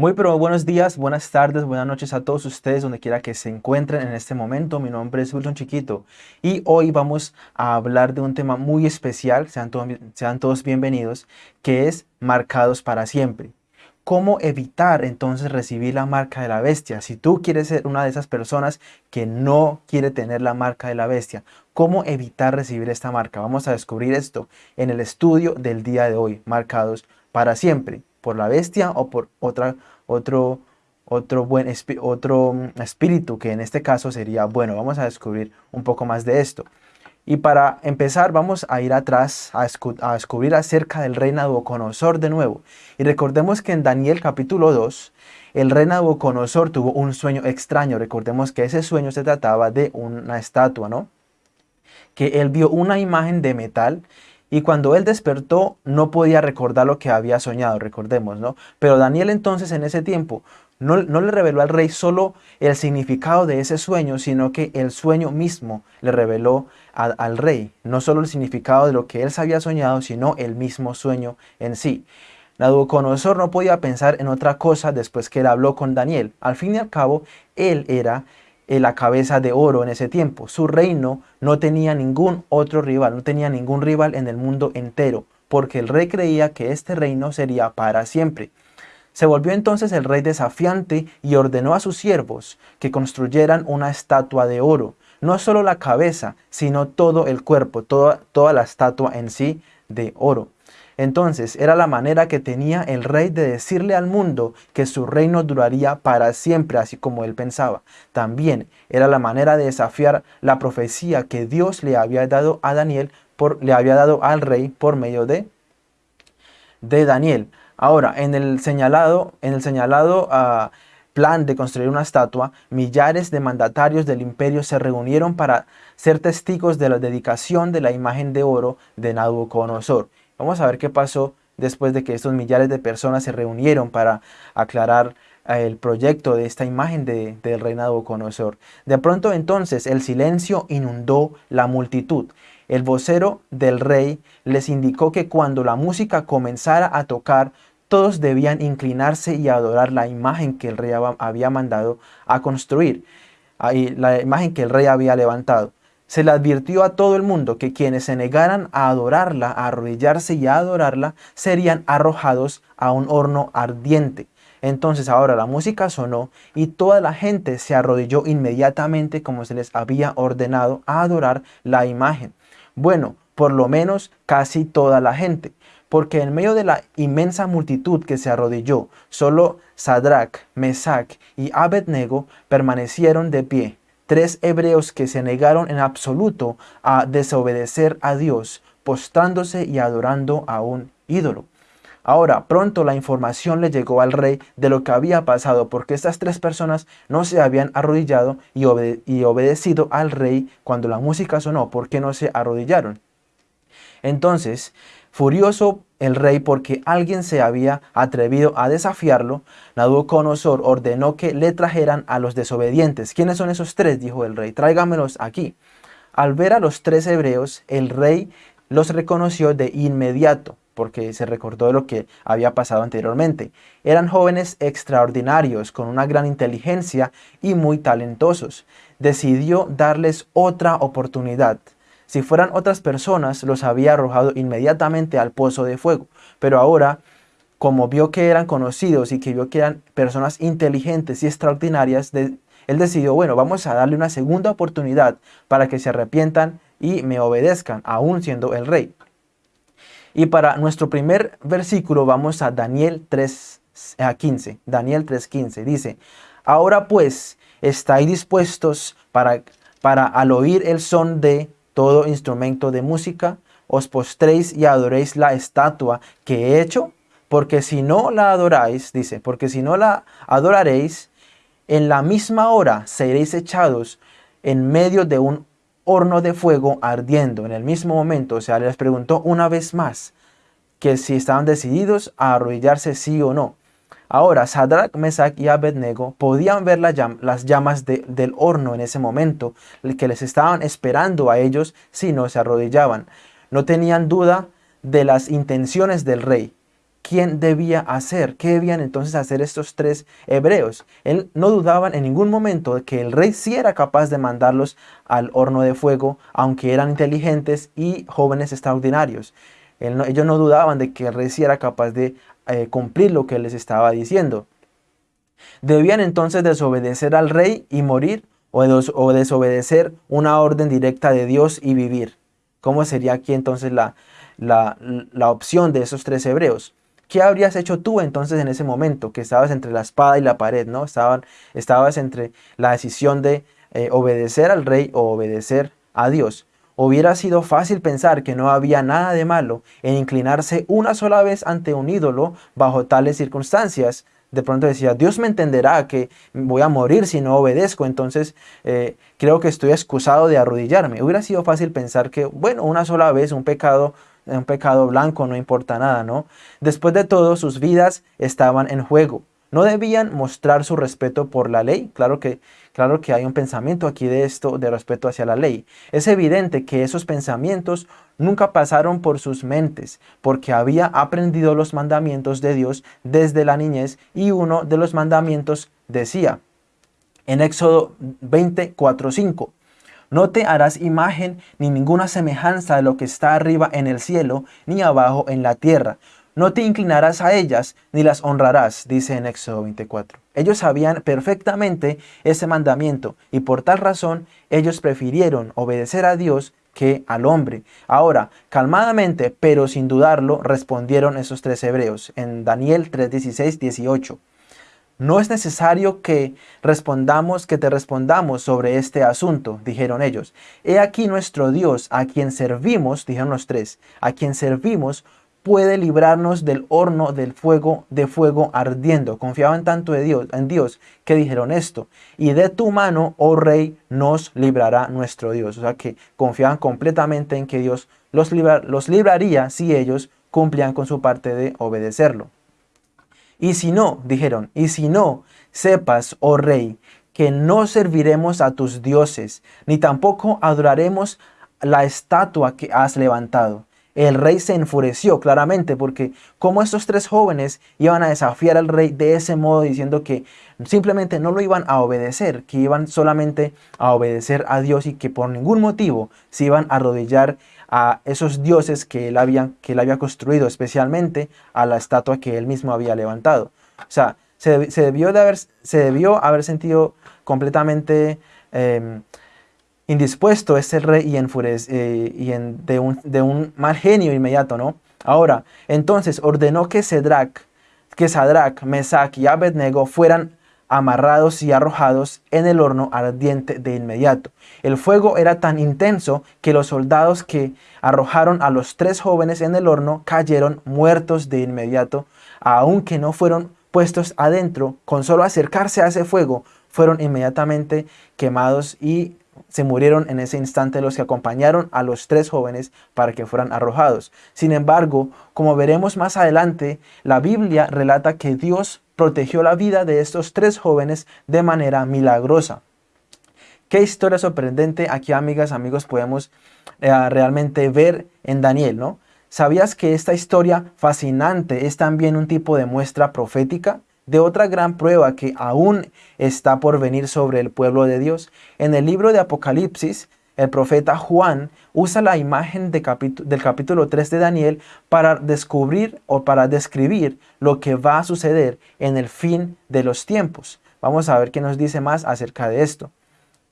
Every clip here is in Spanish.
Muy pero buenos días, buenas tardes, buenas noches a todos ustedes donde quiera que se encuentren en este momento. Mi nombre es Wilson Chiquito y hoy vamos a hablar de un tema muy especial, sean sean todos bienvenidos, que es marcados para siempre. ¿Cómo evitar entonces recibir la marca de la bestia? Si tú quieres ser una de esas personas que no quiere tener la marca de la bestia, ¿cómo evitar recibir esta marca? Vamos a descubrir esto en el estudio del día de hoy, marcados para siempre por la bestia o por otra, otro, otro, buen otro mm, espíritu, que en este caso sería bueno. Vamos a descubrir un poco más de esto. Y para empezar vamos a ir atrás a, a descubrir acerca del rey Nabucodonosor de nuevo. Y recordemos que en Daniel capítulo 2, el rey Nabucodonosor tuvo un sueño extraño. Recordemos que ese sueño se trataba de una estatua, ¿no? Que él vio una imagen de metal y cuando él despertó no podía recordar lo que había soñado, recordemos, ¿no? Pero Daniel entonces en ese tiempo no, le reveló al rey solo el significado de ese sueño, sino que el sueño mismo le reveló al rey. No solo el significado de lo que él había soñado, sino el mismo sueño en sí. Nabucodonosor no podía pensar en otra cosa después que él habló con Daniel. Al fin y al cabo, él era la cabeza de oro en ese tiempo. Su reino no tenía ningún otro rival, no tenía ningún rival en el mundo entero, porque el rey creía que este reino sería para siempre. Se volvió entonces el rey desafiante y ordenó a sus siervos que construyeran una estatua de oro, no solo la cabeza, sino todo el cuerpo, toda, toda la estatua en sí de oro. Entonces era la manera que tenía el rey de decirle al mundo que su reino duraría para siempre, así como él pensaba. También era la manera de desafiar la profecía que Dios le había dado a Daniel, por, le había dado al rey por medio de, de Daniel. Ahora, en el señalado, en el señalado ah, plan de construir una estatua, millares de mandatarios del imperio se reunieron para ser testigos de la dedicación de la imagen de oro de Nabucodonosor. Vamos a ver qué pasó después de que estos millares de personas se reunieron para aclarar eh, el proyecto de esta imagen de, del rey Nabucodonosor. De pronto entonces el silencio inundó la multitud. El vocero del rey les indicó que cuando la música comenzara a tocar, todos debían inclinarse y adorar la imagen que el rey había mandado a construir, la imagen que el rey había levantado se le advirtió a todo el mundo que quienes se negaran a adorarla, a arrodillarse y a adorarla, serían arrojados a un horno ardiente. Entonces ahora la música sonó y toda la gente se arrodilló inmediatamente como se les había ordenado a adorar la imagen. Bueno, por lo menos casi toda la gente, porque en medio de la inmensa multitud que se arrodilló, solo Sadrach, Mesach y Abednego permanecieron de pie tres hebreos que se negaron en absoluto a desobedecer a Dios, postrándose y adorando a un ídolo. Ahora, pronto la información le llegó al rey de lo que había pasado, porque estas tres personas no se habían arrodillado y, y obedecido al rey cuando la música sonó. ¿Por qué no se arrodillaron? Entonces, Furioso el rey porque alguien se había atrevido a desafiarlo, Nabucodonosor ordenó que le trajeran a los desobedientes. ¿Quiénes son esos tres? dijo el rey. Tráigamelos aquí. Al ver a los tres hebreos, el rey los reconoció de inmediato, porque se recordó de lo que había pasado anteriormente. Eran jóvenes extraordinarios, con una gran inteligencia y muy talentosos. Decidió darles otra oportunidad. Si fueran otras personas, los había arrojado inmediatamente al pozo de fuego. Pero ahora, como vio que eran conocidos y que vio que eran personas inteligentes y extraordinarias, él decidió, bueno, vamos a darle una segunda oportunidad para que se arrepientan y me obedezcan, aún siendo el rey. Y para nuestro primer versículo vamos a Daniel 3.15. Daniel 3.15 dice, Ahora pues, estáis dispuestos para, para al oír el son de todo instrumento de música, os postréis y adoréis la estatua que he hecho, porque si no la adoráis, dice, porque si no la adoraréis, en la misma hora seréis echados en medio de un horno de fuego ardiendo. En el mismo momento, o sea, les preguntó una vez más que si estaban decididos a arrodillarse sí o no. Ahora, Sadrach, Mesach y Abednego podían ver las llamas del horno en ese momento, que les estaban esperando a ellos si no se arrodillaban. No tenían duda de las intenciones del rey. quién debía hacer, qué debían entonces hacer estos tres hebreos. Él no dudaban en ningún momento de que el rey sí era capaz de mandarlos al horno de fuego, aunque eran inteligentes y jóvenes extraordinarios. ellos no dudaban de que el rey sí era capaz de eh, cumplir lo que les estaba diciendo. Debían entonces desobedecer al rey y morir o, o desobedecer una orden directa de Dios y vivir. ¿Cómo sería aquí entonces la, la, la opción de esos tres hebreos? ¿Qué habrías hecho tú entonces en ese momento que estabas entre la espada y la pared, ¿no? Estaban, estabas entre la decisión de eh, obedecer al rey o obedecer a Dios. Hubiera sido fácil pensar que no había nada de malo en inclinarse una sola vez ante un ídolo bajo tales circunstancias. De pronto decía, Dios me entenderá que voy a morir si no obedezco, entonces eh, creo que estoy excusado de arrodillarme. Hubiera sido fácil pensar que, bueno, una sola vez un pecado un pecado blanco, no importa nada, ¿no? Después de todo, sus vidas estaban en juego. No debían mostrar su respeto por la ley. Claro que, claro que hay un pensamiento aquí de esto, de respeto hacia la ley. Es evidente que esos pensamientos nunca pasaron por sus mentes, porque había aprendido los mandamientos de Dios desde la niñez y uno de los mandamientos decía, en Éxodo 24, 5, no te harás imagen ni ninguna semejanza de lo que está arriba en el cielo, ni abajo en la tierra. No te inclinarás a ellas, ni las honrarás, dice en Éxodo 24. Ellos sabían perfectamente ese mandamiento, y por tal razón ellos prefirieron obedecer a Dios que al hombre. Ahora, calmadamente, pero sin dudarlo, respondieron esos tres hebreos en Daniel 3, 16, 18. No es necesario que respondamos, que te respondamos sobre este asunto, dijeron ellos. He aquí nuestro Dios, a quien servimos, dijeron los tres, a quien servimos, puede librarnos del horno del fuego, de fuego ardiendo. Confiaban tanto en Dios, en Dios que dijeron esto. Y de tu mano, oh rey, nos librará nuestro Dios. O sea que confiaban completamente en que Dios los, los libraría si ellos cumplían con su parte de obedecerlo. Y si no, dijeron, y si no, sepas, oh rey, que no serviremos a tus dioses, ni tampoco adoraremos la estatua que has levantado. El rey se enfureció claramente porque como estos tres jóvenes iban a desafiar al rey de ese modo diciendo que simplemente no lo iban a obedecer, que iban solamente a obedecer a Dios y que por ningún motivo se iban a arrodillar a esos dioses que él había, que él había construido, especialmente a la estatua que él mismo había levantado. O sea, se, debió, de haber, se debió haber sentido completamente em, indispuesto ese rey y, eh, y en, de, un, mal genio inmediato, ¿no? Ahora, entonces ordenó que Cedrac, que Sadrach, Mesach y Abednego fueran amarrados y arrojados en el horno ardiente de inmediato. El fuego era tan intenso que los soldados que arrojaron a los tres jóvenes en el horno cayeron muertos de inmediato, aunque no fueron puestos adentro, con solo acercarse a ese fuego, fueron inmediatamente quemados y se murieron en ese instante los que acompañaron a los tres jóvenes para que fueran arrojados. Sin embargo, como veremos más adelante, la Biblia relata que Dios protegió la vida de estos tres jóvenes de manera milagrosa. Qué historia sorprendente aquí, amigas, amigos, podemos eh, realmente ver en Daniel, ¿no? ¿Sabías que esta historia fascinante es también un tipo de muestra profética? De otra gran prueba que aún está por venir sobre el pueblo de Dios. En el libro de Apocalipsis el profeta Juan usa la imagen del capítulo 3 de Daniel para descubrir o para describir lo que va a suceder en el fin de los tiempos. Vamos a ver qué nos dice más acerca de esto.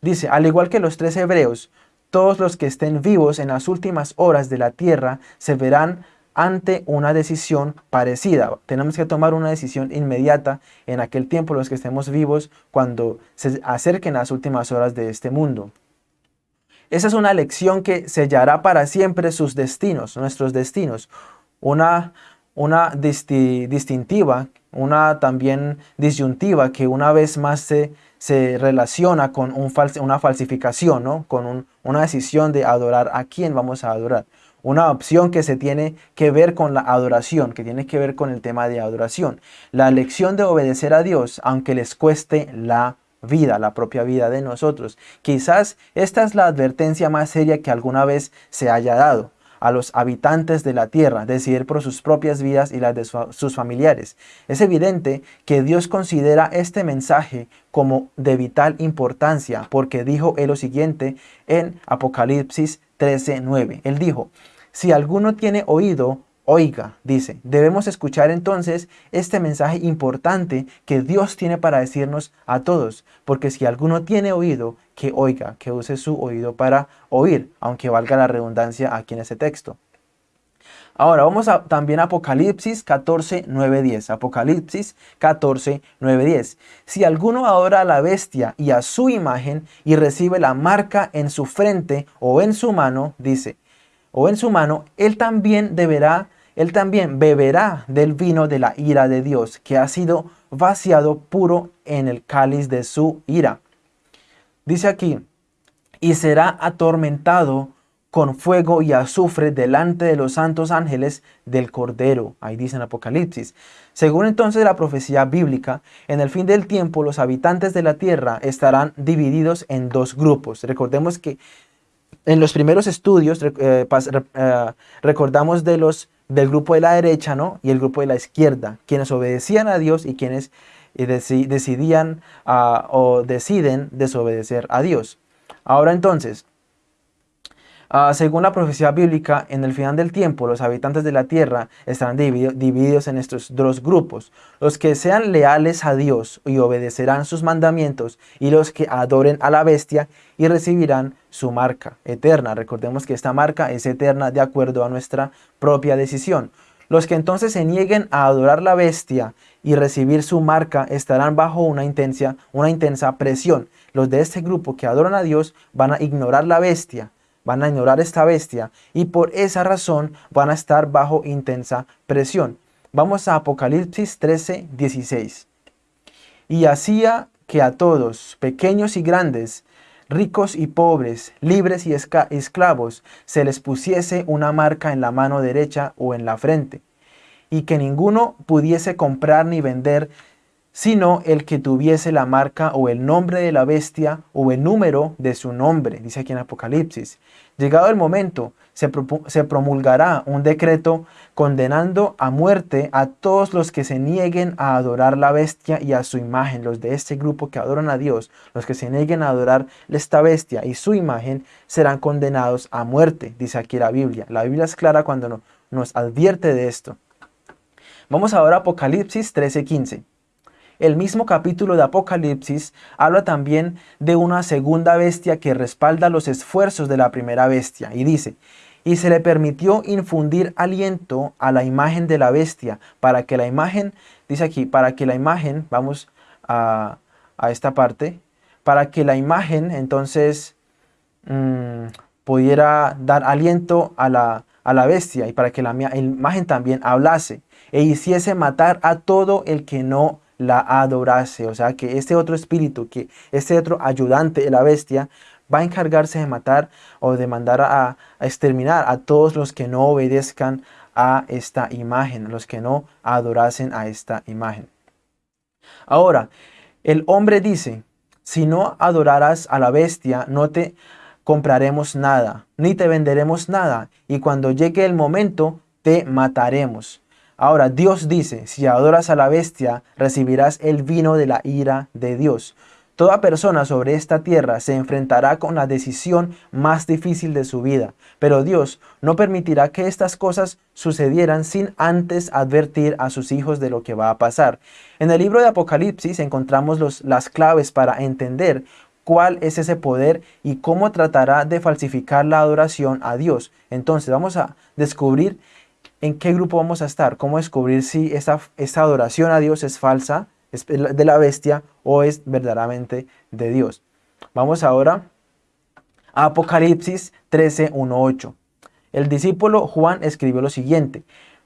Dice, al igual que los tres hebreos, todos los que estén vivos en las últimas horas de la tierra se verán ante una decisión parecida. Tenemos que tomar una decisión inmediata en aquel tiempo los que estemos vivos cuando se acerquen las últimas horas de este mundo. Esa es una lección que sellará para siempre sus destinos, nuestros destinos. Una, una distintiva, una también disyuntiva que una vez más se, se relaciona con un una falsificación, ¿no? con una decisión de adorar a quién vamos a adorar. Una opción que se tiene que ver con la adoración, que tiene que ver con el tema de adoración. La lección de obedecer a Dios, aunque les cueste la vida, la propia vida de nosotros. Quizás esta es la advertencia más seria que alguna vez se haya dado. a los habitantes de la tierra decidir por sus propias vidas y las de sus familiares. Es evidente que Dios considera este mensaje como de vital importancia porque dijo él lo siguiente en Apocalipsis 13:9. Él dijo, si alguno tiene oído, Oiga, dice, debemos escuchar entonces este mensaje importante que Dios tiene para decirnos a todos, porque si alguno tiene oído, que oiga, que use su oído para oír, aunque valga la redundancia aquí en ese texto. Ahora vamos a, también a Apocalipsis 14, 9, 10. Apocalipsis 14, 9, 10. Si alguno adora a la bestia y a su imagen y recibe la marca en su frente o en su mano, dice, o en su mano, él también deberá él también beberá del vino de la ira de Dios, que ha sido vaciado puro en el cáliz de su ira. Dice aquí, y será atormentado con fuego y azufre delante de los santos ángeles del Cordero. Ahí dice en Apocalipsis. Según entonces la profecía bíblica, en el fin del tiempo los habitantes de la tierra estarán divididos en dos grupos. Recordemos que en los primeros estudios eh, eh, recordamos de los del grupo de la derecha ¿no? y el grupo de la izquierda, quienes obedecían a Dios y quienes eh, decidían ah, o deciden desobedecer a Dios. Ahora entonces, ah, según la profecía bíblica, en el final del tiempo los habitantes de la tierra estarán divididos en estos dos grupos. Los que sean leales a Dios y obedecerán sus mandamientos y los que adoren a la bestia y recibirán su marca eterna. Recordemos que esta marca es eterna de acuerdo a nuestra propia decisión. Los que entonces se nieguen a adorar la bestia y recibir su marca estarán bajo una intensa, una intensa presión. Los de este grupo que adoran a Dios van a ignorar la bestia, van a ignorar esta bestia y por esa razón van a estar bajo intensa presión. Vamos a Apocalipsis 13, 16. Y hacía que a todos, pequeños y grandes, ricos y pobres, libres y esclavos, se les pusiese una marca en la mano derecha o en la frente, y que ninguno pudiese comprar ni vender, sino el que tuviese la marca o el nombre de la bestia o el número de su nombre, dice aquí en Apocalipsis. Llegado el momento, se, promulgará un decreto condenando a muerte a todos los que se nieguen a adorar la bestia y a su imagen. Los de este grupo que adoran a Dios, los que se nieguen a adorar esta bestia y su imagen, serán condenados a muerte, dice aquí la Biblia. La Biblia es clara cuando nos advierte de esto. Vamos ahora a Apocalipsis 13:15. El mismo capítulo de Apocalipsis habla también de una segunda bestia que respalda los esfuerzos de la primera bestia y dice, y se le permitió infundir aliento a la imagen de la bestia para que la imagen, dice aquí, para que la imagen, vamos a, esta parte, para que la imagen entonces mm, pudiera dar aliento a la, a la bestia y para que la imagen también hablase e hiciese matar a todo el que no la adorase. O sea, que este otro espíritu, que este otro ayudante de la bestia, va a encargarse de matar o de mandar a, exterminar a todos los que no obedezcan a esta imagen, los que no adorasen a esta imagen. Ahora, el hombre dice, si no adorarás a la bestia, no te compraremos nada, ni te venderemos nada, y cuando llegue el momento, te mataremos. Ahora, Dios dice, si adoras a la bestia, recibirás el vino de la ira de Dios. Toda persona sobre esta tierra se enfrentará con la decisión más difícil de su vida, pero Dios no permitirá que estas cosas sucedieran sin antes advertir a sus hijos de lo que va a pasar. En el libro de Apocalipsis encontramos las claves para entender cuál es ese poder y cómo tratará de falsificar la adoración a Dios. Entonces vamos a descubrir en qué grupo vamos a estar, cómo descubrir si esta, adoración a Dios es falsa, es de la bestia o es verdaderamente de Dios. Vamos ahora a Apocalipsis 13, 1, 8. El discípulo Juan escribió lo siguiente.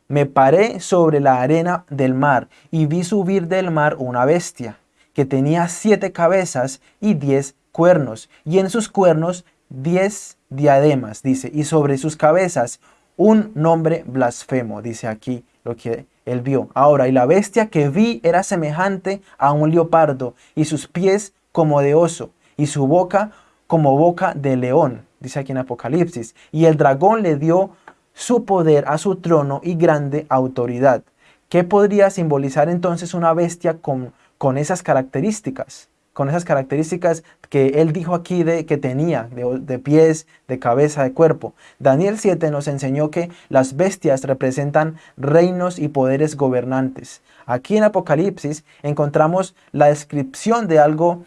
Me paré sobre la arena del mar y vi subir del mar una bestia que tenía siete cabezas y diez cuernos, y en sus cuernos diez diademas, dice, y sobre sus cabezas un nombre blasfemo, dice aquí lo que él vio. Ahora, y la bestia que vi era semejante a un leopardo, y sus pies como de oso, y su boca como boca de león, dice aquí en Apocalipsis. Y el dragón le dio su poder a su trono y grande autoridad. ¿Qué podría simbolizar entonces una bestia con, con esas características? Con esas características que él dijo aquí de que tenía, de, pies, de cabeza, de cuerpo. Daniel 7 nos enseñó que las bestias representan reinos y poderes gobernantes. Aquí en Apocalipsis encontramos la descripción de algo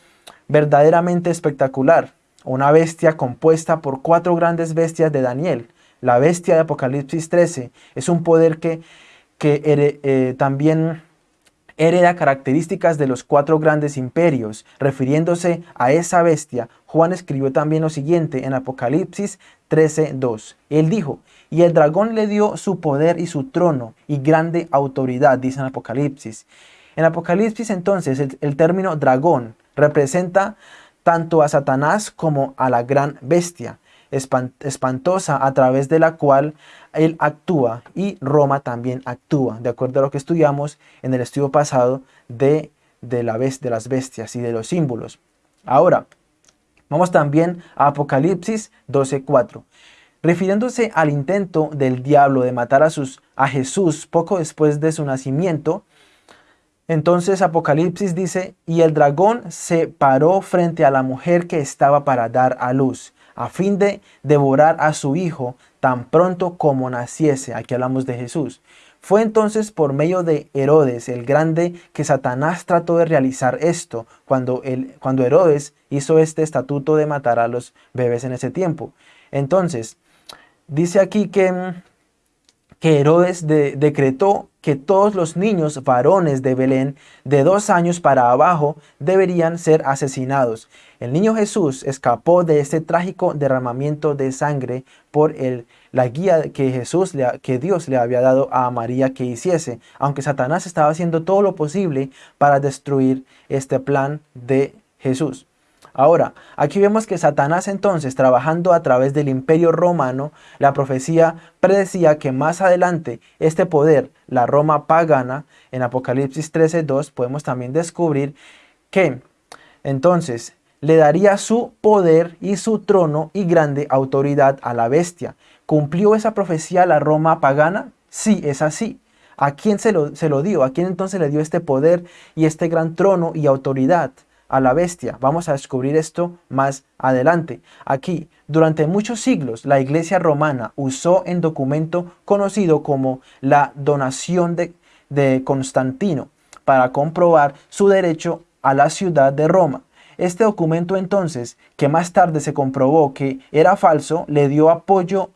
verdaderamente espectacular. Una bestia compuesta por cuatro grandes bestias de Daniel. La bestia de Apocalipsis 13 es un poder que, que eh, también hereda características de los cuatro grandes imperios. Refiriéndose a esa bestia, Juan escribió también lo siguiente en Apocalipsis 13.2. Él dijo, y el dragón le dio su poder y su trono y grande autoridad, dice en Apocalipsis. En Apocalipsis entonces el, el término dragón representa tanto a Satanás como a la gran bestia espantosa a través de la cual él actúa y Roma también actúa, de acuerdo a lo que estudiamos en el estudio pasado de, de, la de las bestias y de los símbolos. Ahora, vamos también a Apocalipsis 12.4. Refiriéndose al intento del diablo de matar a, sus, a Jesús poco después de su nacimiento, entonces Apocalipsis dice, y el dragón se paró frente a la mujer que estaba para dar a luz, a fin de devorar a su hijo tan pronto como naciese. Aquí hablamos de Jesús. Fue entonces por medio de Herodes el Grande que Satanás trató de realizar esto cuando, el, cuando Herodes hizo este estatuto de matar a los bebés en ese tiempo. Entonces, dice aquí que, que Herodes decretó que todos los niños varones de Belén de dos años para abajo deberían ser asesinados. El niño Jesús escapó de este trágico derramamiento de sangre por la guía que, Jesús que Dios le había dado a María que hiciese, aunque Satanás estaba haciendo todo lo posible para destruir este plan de Jesús. Ahora, aquí vemos que Satanás entonces, trabajando a través del imperio romano, la profecía predecía que más adelante este poder, la Roma pagana, en Apocalipsis 13.2 podemos también descubrir que entonces le daría su poder y su trono y grande autoridad a la bestia. ¿Cumplió esa profecía la Roma pagana? Sí, es así. ¿A quién se lo, se lo dio? ¿A quién entonces le dio este poder y este gran trono y autoridad? A la bestia. Vamos a descubrir esto más adelante. Aquí, durante muchos siglos, la iglesia romana usó en documento conocido como la donación de, de Constantino para comprobar su derecho a la ciudad de Roma. Este documento entonces, que más tarde se comprobó que era falso, le dio apoyo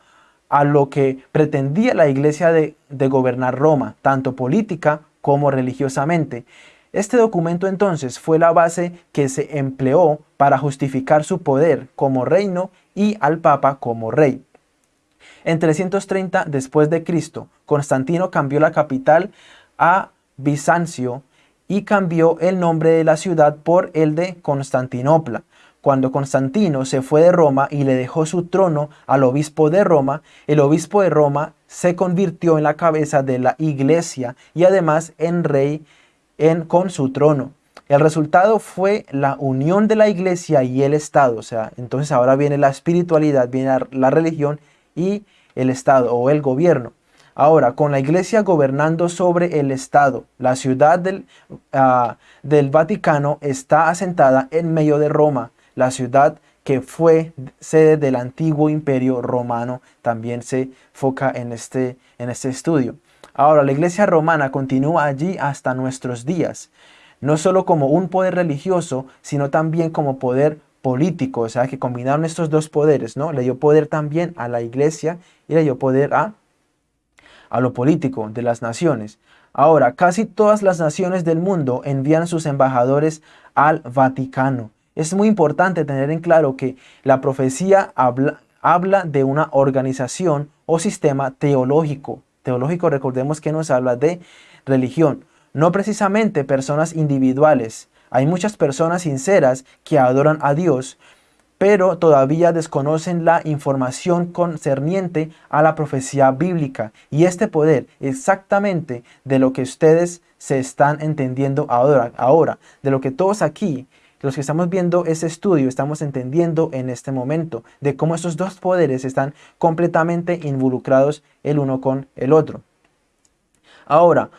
a lo que pretendía la iglesia de, de gobernar Roma, tanto política como religiosamente. Este documento entonces fue la base que se empleó para justificar su poder como reino y al Papa como rey. En 330 después de Cristo, Constantino cambió la capital a Bizancio y cambió el nombre de la ciudad por el de Constantinopla. Cuando Constantino se fue de Roma y le dejó su trono al obispo de Roma, el obispo de Roma se convirtió en la cabeza de la iglesia y además en rey con su trono. El resultado fue la unión de la iglesia y el Estado. O sea, entonces ahora viene la espiritualidad, viene la religión y el Estado o el gobierno. Ahora, con la iglesia gobernando sobre el Estado, la ciudad del, uh, del Vaticano está asentada en medio de Roma, la ciudad que fue sede del antiguo imperio romano, también se foca en este, en este estudio. Ahora, la iglesia romana continúa allí hasta nuestros días, no solo como un poder religioso, sino también como poder político, o sea que combinaron estos dos poderes, ¿no? Le dio poder también a la iglesia y le dio poder a, a lo político de las naciones. Ahora, casi todas las naciones del mundo envían sus embajadores al Vaticano. Es muy importante tener en claro que la profecía habla, habla de una organización o sistema teológico, teológico, recordemos que nos habla de religión, no precisamente personas individuales. Hay muchas personas sinceras que adoran a Dios, pero todavía desconocen la información concerniente a la profecía bíblica. Y este poder, exactamente de lo que ustedes se están entendiendo ahora, ahora de lo que todos aquí los que estamos viendo ese estudio estamos entendiendo en este momento de cómo estos dos poderes están completamente involucrados el uno con el otro. Ahora,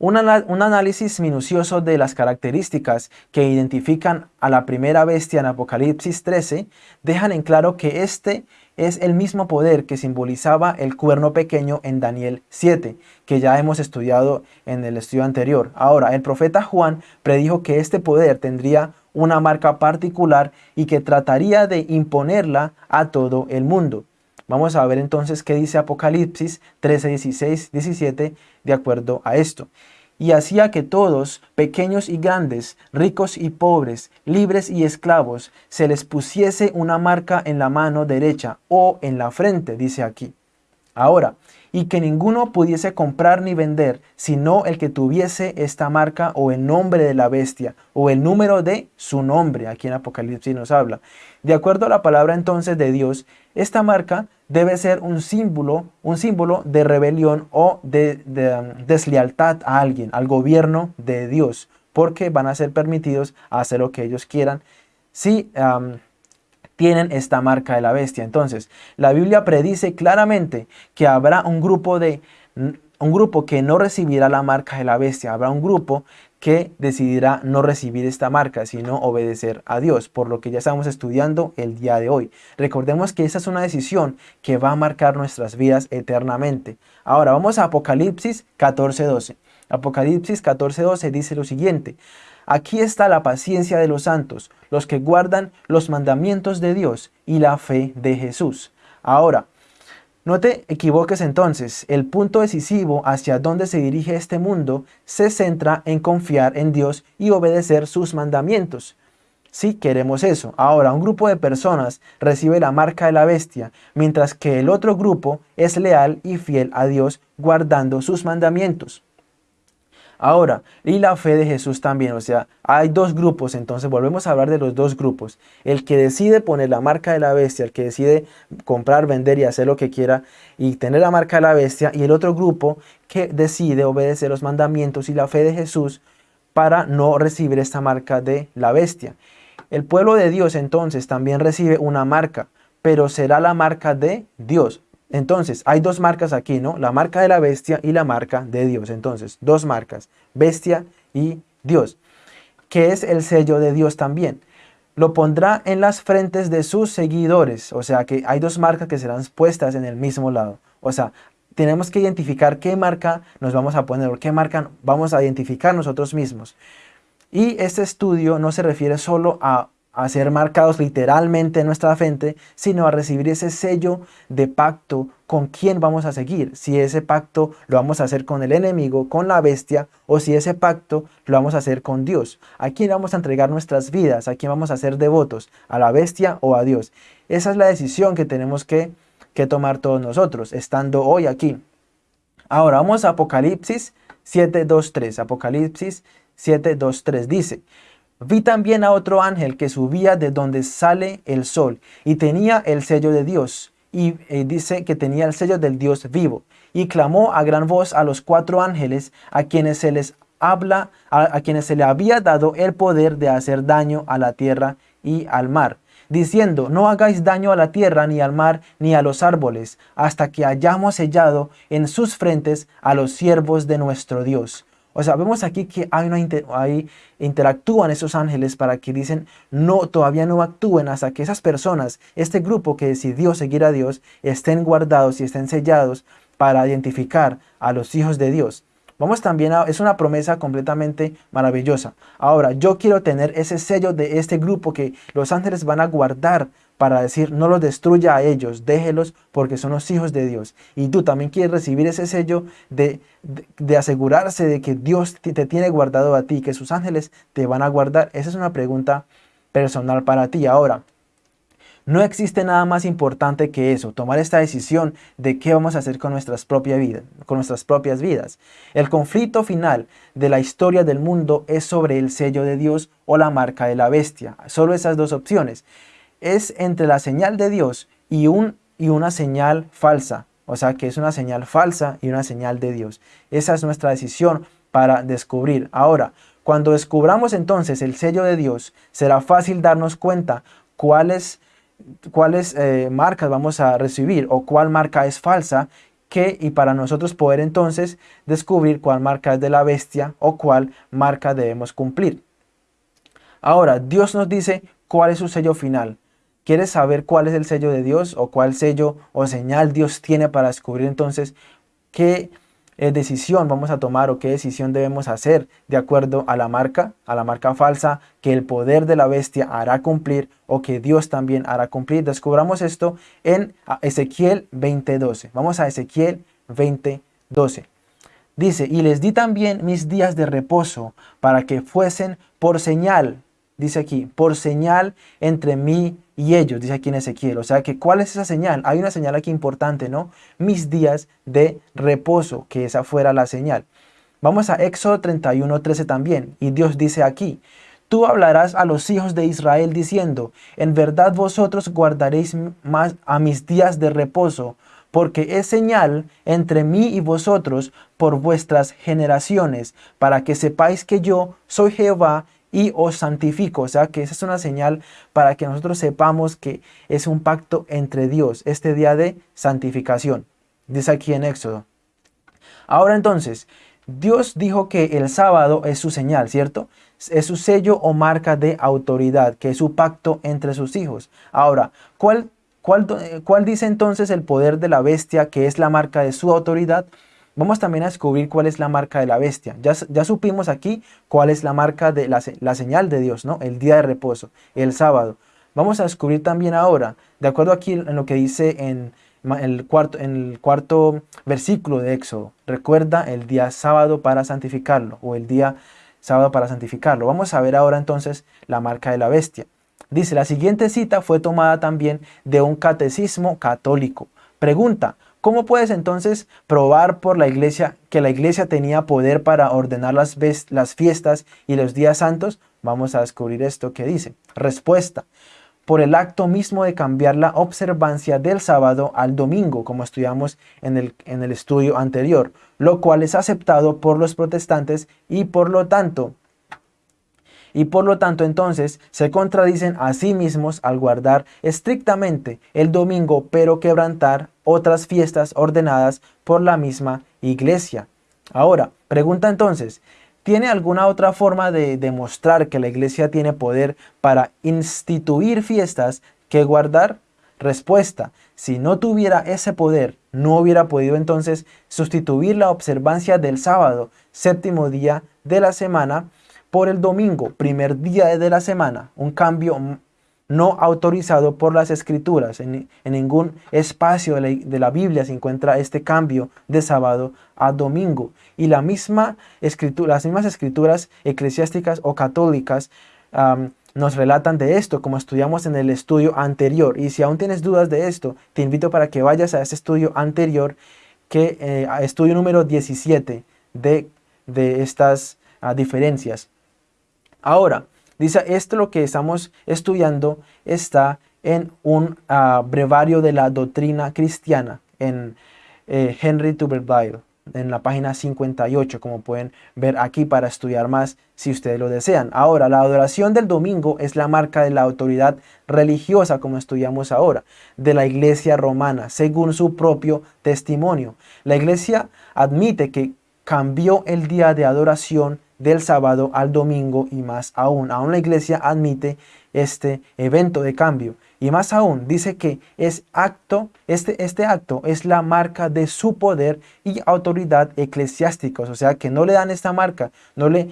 un, análisis minucioso de las características que identifican a la primera bestia en Apocalipsis 13 dejan en claro que este es el mismo poder que simbolizaba el cuerno pequeño en Daniel 7, que ya hemos estudiado en el estudio anterior. Ahora, el profeta Juan predijo que este poder tendría una marca particular y que trataría de imponerla a todo el mundo. Vamos a ver entonces qué dice Apocalipsis 13, 16, 17 de acuerdo a esto y hacía que todos, pequeños y grandes, ricos y pobres, libres y esclavos, se les pusiese una marca en la mano derecha o en la frente, dice aquí. Ahora, y que ninguno pudiese comprar ni vender, sino el que tuviese esta marca o el nombre de la bestia, o el número de su nombre, aquí en Apocalipsis nos habla. De acuerdo a la palabra entonces de Dios, esta marca debe ser un símbolo, un símbolo de rebelión o de, um, deslealtad a alguien, al gobierno de Dios, porque van a ser permitidos hacer lo que ellos quieran si um, tienen esta marca de la bestia. Entonces, la Biblia predice claramente que habrá un grupo de un grupo que no recibirá la marca de la bestia, habrá un grupo que decidirá no recibir esta marca, sino obedecer a Dios, por lo que ya estamos estudiando el día de hoy. Recordemos que esa es una decisión que va a marcar nuestras vidas eternamente. Ahora vamos a Apocalipsis 14.12. Apocalipsis 14.12 dice lo siguiente, Aquí está la paciencia de los santos, los que guardan los mandamientos de Dios y la fe de Jesús. Ahora, no te equivoques entonces, el punto decisivo hacia dónde se dirige este mundo se centra en confiar en Dios y obedecer sus mandamientos. Si queremos eso. Ahora, un grupo de personas recibe la marca de la bestia, mientras que el otro grupo es leal y fiel a Dios guardando sus mandamientos. Ahora, y la fe de Jesús también, o sea, hay dos grupos, entonces volvemos a hablar de los dos grupos. El que decide poner la marca de la bestia, el que decide comprar, vender y hacer lo que quiera y tener la marca de la bestia, y el otro grupo que decide obedecer los mandamientos y la fe de Jesús para no recibir esta marca de la bestia. El pueblo de Dios entonces también recibe una marca, pero será la marca de Dios. Entonces, hay dos marcas aquí, ¿no? La marca de la bestia y la marca de Dios. Entonces, dos marcas, bestia y Dios, que es el sello de Dios también. Lo pondrá en las frentes de sus seguidores, o sea que hay dos marcas que serán puestas en el mismo lado. O sea, tenemos que identificar qué marca nos vamos a poner, o qué marca vamos a identificar nosotros mismos. Y este estudio no se refiere solo a a ser marcados literalmente en nuestra frente, sino a recibir ese sello de pacto con quién vamos a seguir. Si ese pacto lo vamos a hacer con el enemigo, con la bestia, o si ese pacto lo vamos a hacer con Dios. ¿A quién vamos a entregar nuestras vidas? ¿A quién vamos a ser devotos? ¿A la bestia o a Dios? Esa es la decisión que tenemos que, que tomar todos nosotros, estando hoy aquí. Ahora vamos a Apocalipsis 7.2.3. Apocalipsis 7.2.3 dice, Vi también a otro ángel que subía de donde sale el sol y tenía el sello de Dios y eh, dice que tenía el sello del Dios vivo y clamó a gran voz a los cuatro ángeles a quienes se les habla a, quienes se le había dado el poder de hacer daño a la tierra y al mar diciendo no hagáis daño a la tierra ni al mar ni a los árboles hasta que hayamos sellado en sus frentes a los siervos de nuestro Dios o sea, vemos aquí que hay una ahí interactúan esos ángeles para que dicen, no, todavía no actúen hasta que esas personas, este grupo que decidió seguir a Dios, estén guardados y estén sellados para identificar a los hijos de Dios. Vamos también a, es una promesa completamente maravillosa. Ahora, yo quiero tener ese sello de este grupo que los ángeles van a guardar para decir, no los destruya a ellos, déjelos porque son los hijos de Dios. Y tú también quieres recibir ese sello de, de, asegurarse de que Dios te tiene guardado a ti, que sus ángeles te van a guardar. Esa es una pregunta personal para ti. Ahora, no existe nada más importante que eso, tomar esta decisión de qué vamos a hacer con nuestras, propias vidas, con nuestras propias vidas. El conflicto final de la historia del mundo es sobre el sello de Dios o la marca de la bestia. Solo esas dos opciones es entre la señal de Dios y, un, y una señal falsa. O sea que es una señal falsa y una señal de Dios. Esa es nuestra decisión para descubrir. Ahora, Cuando descubramos entonces el sello de Dios, será fácil darnos cuenta cuáles, cuáles eh, marcas vamos a recibir o cuál marca es falsa que, y para nosotros poder entonces descubrir cuál marca es de la bestia o cuál marca debemos cumplir. Ahora, Dios nos dice cuál es su sello final. ¿Quieres saber cuál es el sello de Dios o cuál sello o señal Dios tiene para descubrir entonces qué eh, decisión vamos a tomar o qué decisión debemos hacer de acuerdo a la marca, a la marca falsa que el poder de la bestia hará cumplir o que Dios también hará cumplir? Descubramos esto en Ezequiel 20:12. Vamos a Ezequiel 20:12. Dice, y les di también mis días de reposo para que fuesen por señal, dice aquí, por señal entre mí y ellos, dice aquí en Ezequiel. O sea que, ¿cuál es esa señal? Hay una señal aquí importante, ¿no? Mis días de reposo, que esa fuera la señal. Vamos a Éxodo 31, 13 también. Y Dios dice aquí, Tú hablarás a los hijos de Israel diciendo, en verdad vosotros guardaréis más a mis días de reposo, porque es señal entre mí y vosotros por vuestras generaciones, para que sepáis que yo soy Jehová y os santifico. O sea que esa es una señal para que nosotros sepamos que es un pacto entre Dios, este día de santificación. Dice aquí en Éxodo. Ahora entonces, Dios dijo que el sábado es su señal, ¿cierto? Es su sello o marca de autoridad, que es su pacto entre sus hijos. Ahora, ¿cuál, cuál, cuál dice entonces el poder de la bestia que es la marca de su autoridad? Vamos también a descubrir cuál es la marca de la bestia. Ya, supimos aquí cuál es la marca de la, señal de Dios, ¿no? El día de reposo, el sábado. Vamos a descubrir también ahora, de acuerdo aquí en lo que dice en el cuarto, en el cuarto versículo de Éxodo. Recuerda el día sábado para santificarlo, o el día sábado para santificarlo. Vamos a ver ahora entonces la marca de la bestia. Dice, la siguiente cita fue tomada también de un catecismo católico. Pregunta, ¿Cómo puedes entonces probar por la iglesia que la iglesia tenía poder para ordenar las, fiestas y los días santos? Vamos a descubrir esto que dice. Respuesta. Por el acto mismo de cambiar la observancia del sábado al domingo, como estudiamos en el estudio anterior, lo cual es aceptado por los protestantes y por lo tanto y por lo tanto entonces se contradicen a sí mismos al guardar estrictamente el domingo pero quebrantar otras fiestas ordenadas por la misma iglesia. Ahora, pregunta entonces, ¿tiene alguna otra forma de demostrar que la iglesia tiene poder para instituir fiestas que guardar? Respuesta, si no tuviera ese poder, no hubiera podido entonces sustituir la observancia del sábado, séptimo día de la semana, por el domingo, primer día de la semana, un cambio no autorizado por las escrituras. En, ningún espacio de la, Biblia se encuentra este cambio de sábado a domingo. Y la misma escritura, las mismas escrituras eclesiásticas o católicas nos relatan de esto, como estudiamos en el estudio anterior. Y si aún tienes dudas de esto, te invito para que vayas a ese estudio anterior, que eh, estudio número 17 de, de estas ah, diferencias. Ahora, dice, esto lo que estamos estudiando está en un uh, brevario de la doctrina cristiana, en eh, Henry Tuberville, en la página 58, como pueden ver aquí para estudiar más si ustedes lo desean. Ahora, la adoración del domingo es la marca de la autoridad religiosa, como estudiamos ahora, de la iglesia romana, según su propio testimonio. La iglesia admite que cambió el día de adoración del sábado al domingo y más aún. Aún la iglesia admite este evento de cambio. Y más aún, dice que es acto, este, este acto es la marca de su poder y autoridad eclesiásticos. O sea que no le dan esta marca, no le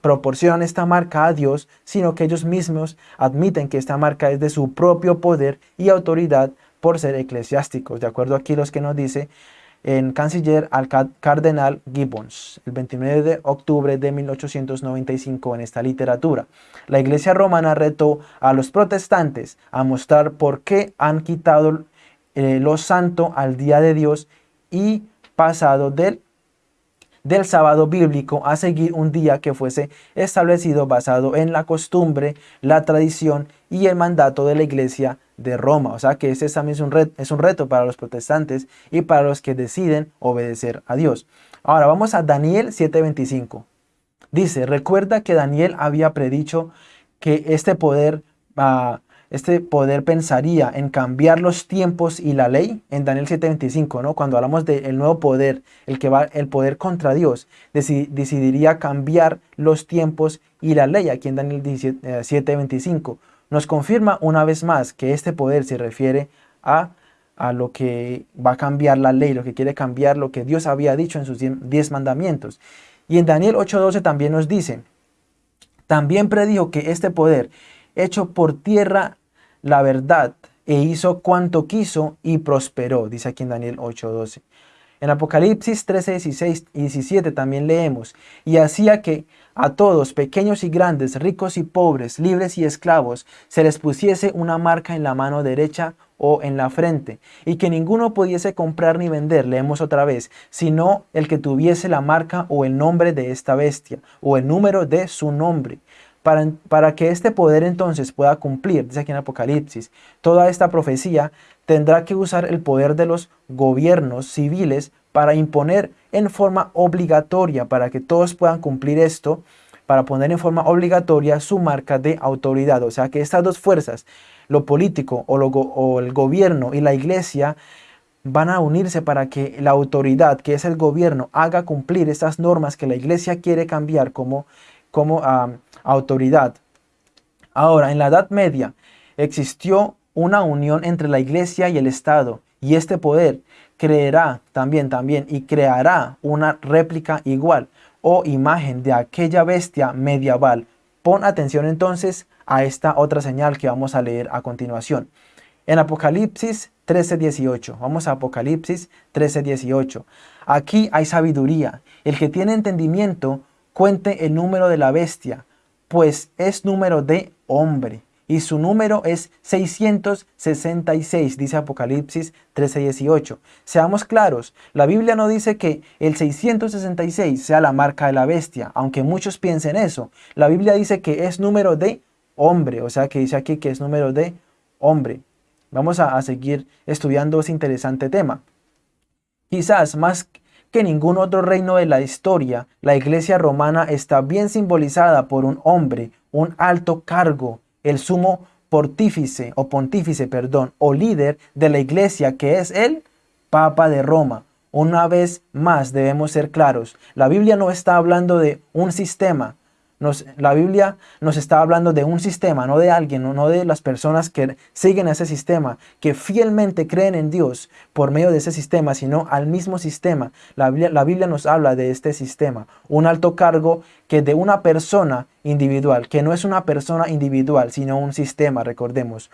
proporcionan esta marca a Dios, sino que ellos mismos admiten que esta marca es de su propio poder y autoridad por ser eclesiásticos. De acuerdo aquí los que nos dice en canciller al cardenal Gibbons, el 29 de octubre de 1895 en esta literatura. La iglesia romana retó a los protestantes a mostrar por qué han quitado eh, lo santo al día de Dios y pasado del del sábado bíblico a seguir un día que fuese establecido basado en la costumbre, la tradición y el mandato de la iglesia de Roma. O sea que ese también es un, reto, un reto para los protestantes y para los que deciden obedecer a Dios. Ahora vamos a Daniel 7:25. Dice, recuerda que Daniel había predicho que este poder, uh, este poder pensaría en cambiar los tiempos y la ley en Daniel 7:25, ¿no? Cuando hablamos del nuevo poder, el que va, el poder contra Dios, decidiría cambiar los tiempos y la ley aquí en Daniel 7:25. Eh, Nos confirma una vez más que este poder se refiere a a lo que va a cambiar la ley, lo que quiere cambiar lo que Dios había dicho en sus diez mandamientos. Y en Daniel 8:12 también nos dice, también predijo que este poder, hecho por tierra la verdad, e hizo cuanto quiso y prosperó, dice aquí en Daniel 8:12. En Apocalipsis 13, 16 y 17 también leemos, y hacía que a todos, pequeños y grandes, ricos y pobres, libres y esclavos, se les pusiese una marca en la mano derecha o en la frente, y que ninguno pudiese comprar ni vender, leemos otra vez, sino el que tuviese la marca o el nombre de esta bestia, o el número de su nombre. Para, para que este poder entonces pueda cumplir, dice aquí en Apocalipsis, toda esta profecía tendrá que usar el poder de los gobiernos civiles para imponer en forma obligatoria, para que todos puedan cumplir esto, para poner en forma obligatoria su marca de autoridad. O sea que estas dos fuerzas, lo político o, el gobierno y la iglesia van a unirse para que la autoridad, que es el gobierno, haga cumplir estas normas que la iglesia quiere cambiar como, como autoridad. Ahora, en la Edad Media existió una unión entre la iglesia y el Estado y este poder creerá también, también y creará una réplica igual o imagen de aquella bestia medieval. Pon atención entonces a esta otra señal que vamos a leer a continuación. En Apocalipsis 13:18, vamos a Apocalipsis 13:18. Aquí hay sabiduría. El que tiene entendimiento cuente el número de la bestia, pues es número de hombre y su número es 666, dice Apocalipsis 13:18. Seamos claros, la Biblia no dice que el 666 sea la marca de la bestia, aunque muchos piensen eso. La Biblia dice que es número de hombre, o sea que dice aquí que es número de hombre. Vamos a, seguir estudiando ese interesante tema. Quizás más que ningún otro reino de la historia, la iglesia romana está bien simbolizada por un hombre, un alto cargo, el sumo pontífice o pontífice, perdón, o líder de la iglesia que es el Papa de Roma. Una vez más debemos ser claros, la Biblia no está hablando de un sistema, la Biblia nos está hablando de un sistema, no de alguien, no, de las personas que siguen ese sistema, que fielmente creen en Dios por medio de ese sistema, sino al mismo sistema. La Biblia, la Biblia nos habla de este sistema, un alto cargo que de una persona individual, que no es una persona individual, sino un sistema, recordemos.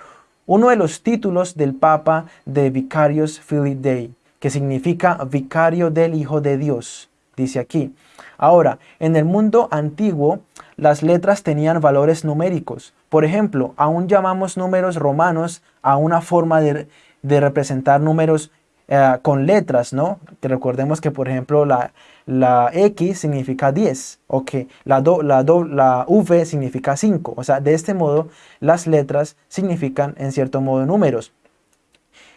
Uno de los títulos del Papa de Vicarius Filii Dei, que significa vicario del Hijo de Dios, dice aquí. Ahora, en el mundo antiguo, las letras tenían valores numéricos. Por ejemplo, aún llamamos números romanos a una forma de, representar números eh, con letras, ¿no? Que recordemos que, por ejemplo, la, X significa 10, o que la, la, la V significa 5. O sea, de este modo, las letras significan, en cierto modo, números.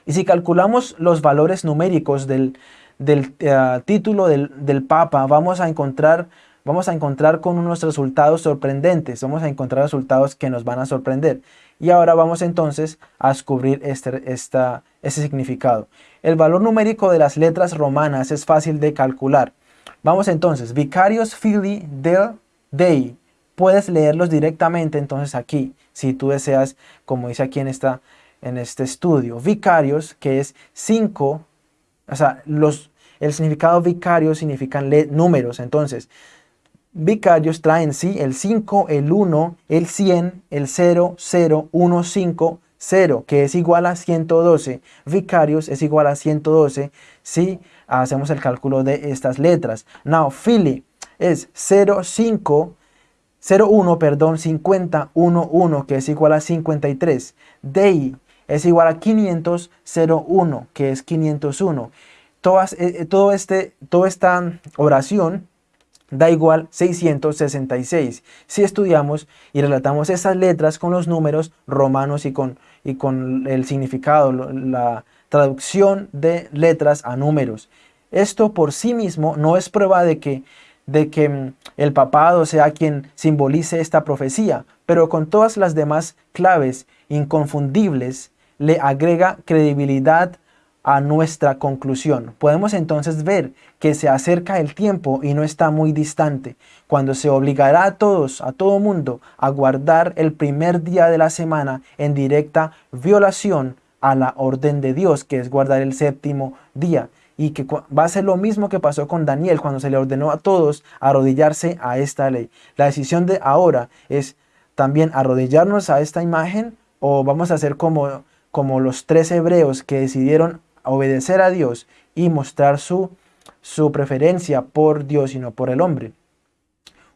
Y si calculamos los valores numéricos del, del eh, título del, del Papa, vamos a encontrar vamos a encontrar con unos resultados sorprendentes, vamos a encontrar resultados que nos van a sorprender. Y ahora vamos entonces a descubrir este, esta, significado. El valor numérico de las letras romanas es fácil de calcular. Vamos entonces, Vicarios Fili del Dei. Puedes leerlos directamente entonces aquí, si tú deseas, como dice aquí en, esta, en este estudio. Vicarios, que es 5, o sea, los, el significado vicario significan números. Entonces, vicarios traen sí el 5, el 1, el 100, el 0, 0, 1, 5, 0, que es igual a 112. Vicarios es igual a 112 si hacemos el cálculo de estas letras. Now, Philly es 0, 5, 0, 1, perdón, 50, 1, 1, que es igual a 53. Dei es igual a 500, 0, 1, que es 501. Todas, eh, todo este, toda esta oración da igual 666. Si estudiamos y relatamos esas letras con los números romanos y con, y con el significado, la traducción de letras a números. Esto por sí mismo no es prueba de que de que mm, el papado sea quien simbolice esta profecía, pero con todas las demás claves inconfundibles le agrega credibilidad a nuestra conclusión. Podemos entonces ver que se acerca el tiempo y no está muy distante, cuando se obligará a todos, a todo mundo, a guardar el primer día de la semana en directa violación a la orden de Dios, que es guardar el séptimo día. Y que va a ser lo mismo que pasó con Daniel cuando se le ordenó a todos arrodillarse a esta ley. La decisión de ahora es también arrodillarnos a esta imagen o vamos a hacer como, como los tres hebreos que decidieron obedecer a Dios y mostrar su, su preferencia por Dios y no por el hombre.